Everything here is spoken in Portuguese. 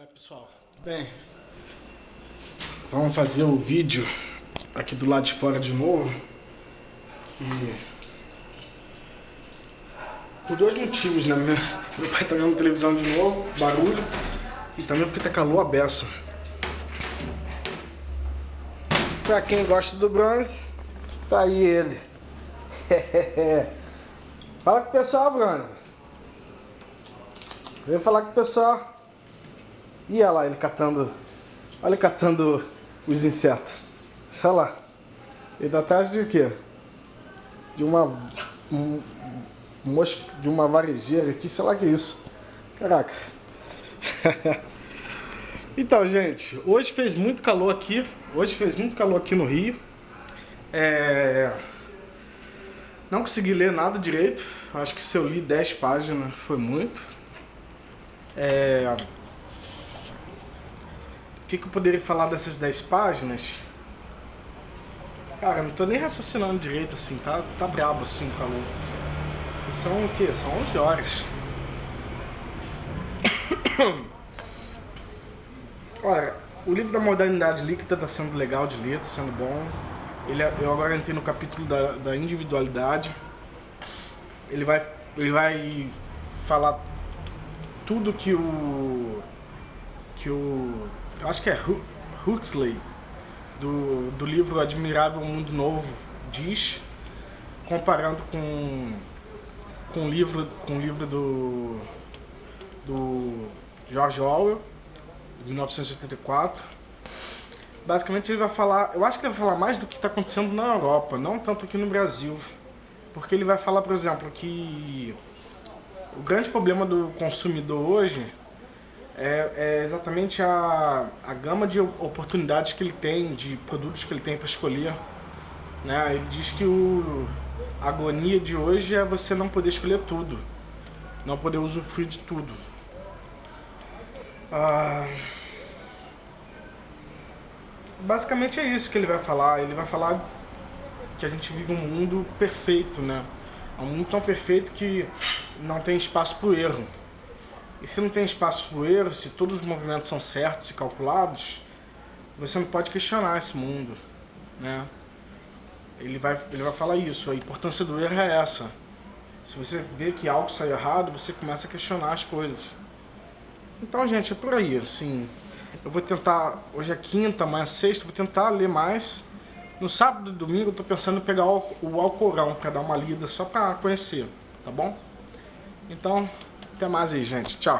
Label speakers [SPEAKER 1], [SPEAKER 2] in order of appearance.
[SPEAKER 1] Olá pessoal, bem, vamos fazer o vídeo aqui do lado de fora de novo, que por dois motivos, né, meu pai tá vendo televisão de novo, barulho, e também porque tá calor a beça. Pra quem gosta do bronze, tá aí ele. Fala com o pessoal, bronze. Vem falar com o pessoal. E olha lá ele catando. Olha ele catando os insetos. Olha lá. Ele tá atrás de quê? De uma. Um, mosca, de uma varejeira aqui, sei lá que é isso. Caraca. então, gente, hoje fez muito calor aqui. Hoje fez muito calor aqui no Rio. É... Não consegui ler nada direito. Acho que se eu li 10 páginas foi muito. É... Que, que eu poderia falar dessas 10 páginas? Cara, não tô nem raciocinando direito assim, tá, tá brabo assim o calor. São o que? São 11 horas. Olha, o livro da modernidade líquida tá sendo legal de ler, tá sendo bom. Ele, é, eu agora entrei no capítulo da, da individualidade. Ele vai, ele vai falar tudo que o que o eu acho que é Huxley do, do livro Admirável Mundo Novo diz comparando com com o livro com o livro do do George Orwell de 1984 basicamente ele vai falar eu acho que ele vai falar mais do que está acontecendo na Europa não tanto aqui no Brasil. Porque ele vai falar por exemplo que o grande problema do consumidor hoje é, é exatamente a, a gama de oportunidades que ele tem, de produtos que ele tem para escolher. Né? Ele diz que o, a agonia de hoje é você não poder escolher tudo, não poder usufruir de tudo. Ah, basicamente é isso que ele vai falar. Ele vai falar que a gente vive um mundo perfeito, né? Um mundo tão perfeito que não tem espaço para o erro. E se não tem espaço para o erro, se todos os movimentos são certos e calculados, você não pode questionar esse mundo. Né? Ele, vai, ele vai falar isso, a importância do erro é essa. Se você vê que algo sai errado, você começa a questionar as coisas. Então, gente, é por aí. Assim, eu vou tentar, hoje é quinta, amanhã é sexta, vou tentar ler mais. No sábado e domingo eu estou pensando em pegar o, o Alcorão para dar uma lida, só para conhecer, tá bom? Então, até mais aí, gente. Tchau.